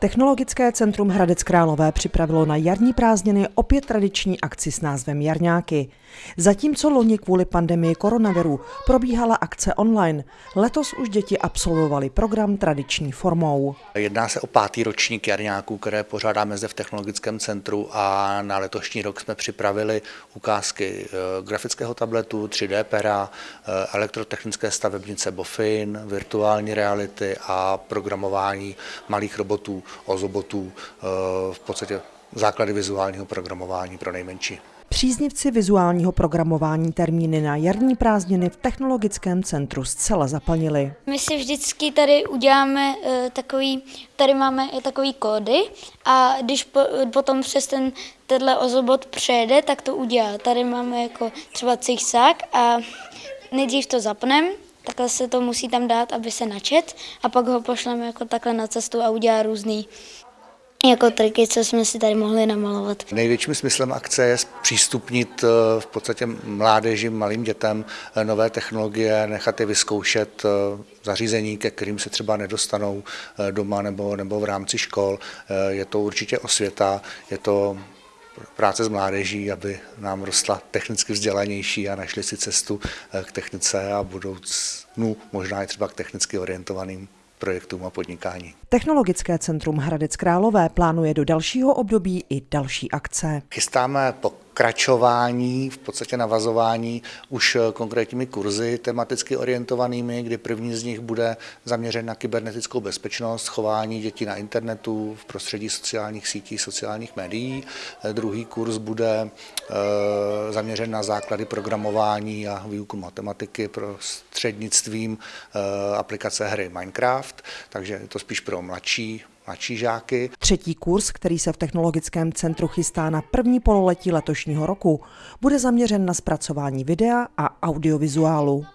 Technologické centrum Hradec Králové připravilo na jarní prázdniny opět tradiční akci s názvem Jarňáky. Zatímco loni kvůli pandemii koronaviru probíhala akce online, letos už děti absolvovali program tradiční formou. Jedná se o pátý ročník jarňáků, které pořádáme zde v Technologickém centru a na letošní rok jsme připravili ukázky eh, grafického tabletu, 3D pera, eh, elektrotechnické stavebnice Bofin, virtuální reality a programování malých robotů ozobotů, eh, v podstatě základy vizuálního programování pro nejmenší. Příznivci vizuálního programování termíny na jarní prázdniny v Technologickém centru zcela zaplnili. My si vždycky tady uděláme uh, takový, tady máme takový kódy a když po, potom přes ten tenhle ozobot přejede, tak to udělá. Tady máme jako třeba cichsák a nejdřív to zapneme, takhle se to musí tam dát, aby se načet a pak ho pošleme jako takhle na cestu a udělá různý jako triky, co jsme si tady mohli namalovat. Největším smyslem akce je přístupnit eh, v podstatě mládeži, malým dětem eh, nové technologie, nechat je vyzkoušet eh, zařízení, ke kterým se třeba nedostanou doma nebo, nebo v rámci škol. Je to určitě osvěta, je to práce s mládeží, aby nám rostla technicky vzdělanější a našli si cestu k technice a budoucnu možná i třeba k technicky orientovaným projektům a podnikání. Technologické centrum Hradec Králové plánuje do dalšího období i další akce. Chystáme pokračování, v podstatě navazování už konkrétními kurzy tematicky orientovanými, kdy první z nich bude zaměřen na kybernetickou bezpečnost, chování dětí na internetu v prostředí sociálních sítí, sociálních médií. Druhý kurz bude eh, zaměřen na základy programování a výuku matematiky prostřednictvím eh, aplikace hry Minecraft, takže je to spíš pro mladší mladší. Třetí kurz, který se v Technologickém centru chystá na první pololetí letošního roku, bude zaměřen na zpracování videa a audiovizuálu.